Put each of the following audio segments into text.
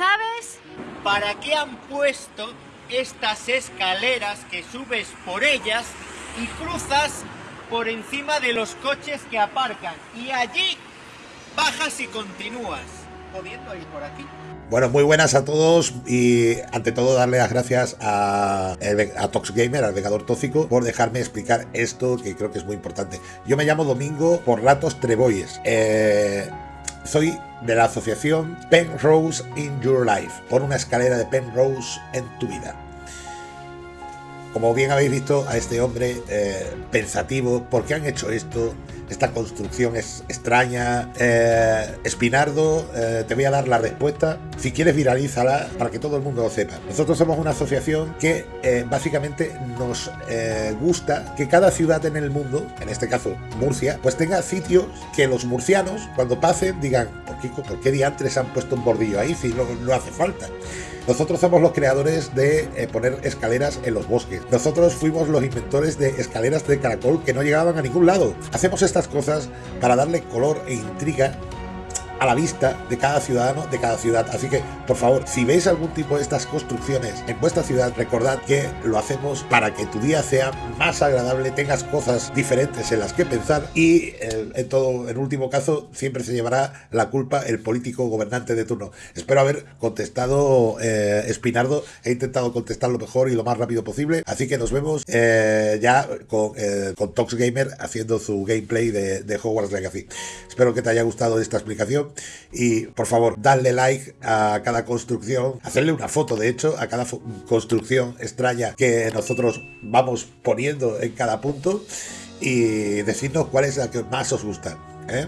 sabes? ¿Para qué han puesto estas escaleras que subes por ellas y cruzas por encima de los coches que aparcan? Y allí bajas y continúas, pudiendo ir por aquí. Bueno, muy buenas a todos y ante todo darle las gracias a, a Tox Gamer, al Vengador Tóxico, por dejarme explicar esto que creo que es muy importante. Yo me llamo Domingo por ratos Treboyes. Eh, soy de la asociación Penrose in Your Life, por una escalera de Penrose en tu vida. Como bien habéis visto a este hombre eh, pensativo, ¿por qué han hecho esto? Esta construcción es extraña. Eh, Espinardo, eh, te voy a dar la respuesta. Si quieres, viralízala para que todo el mundo lo sepa. Nosotros somos una asociación que básicamente nos gusta que cada ciudad en el mundo, en este caso Murcia, pues tenga sitios que los murcianos, cuando pasen, digan: ¿por qué, por qué diantres han puesto un bordillo ahí si no hace falta? Nosotros somos los creadores de poner escaleras en los bosques. Nosotros fuimos los inventores de escaleras de caracol que no llegaban a ningún lado. Hacemos esta cosas para darle color e intriga a la vista de cada ciudadano de cada ciudad. Así que, por favor, si veis algún tipo de estas construcciones en vuestra ciudad, recordad que lo hacemos para que tu día sea más agradable, tengas cosas diferentes en las que pensar y, eh, en todo, en último caso, siempre se llevará la culpa el político gobernante de turno. Espero haber contestado, eh, Espinardo. He intentado contestar lo mejor y lo más rápido posible. Así que nos vemos eh, ya con, con Tox Gamer haciendo su gameplay de, de Hogwarts Legacy. Espero que te haya gustado esta explicación y por favor, dadle like a cada construcción, hacerle una foto de hecho a cada construcción extraña que nosotros vamos poniendo en cada punto y decirnos cuál es la que más os gusta. ¿eh?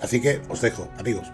Así que os dejo, amigos.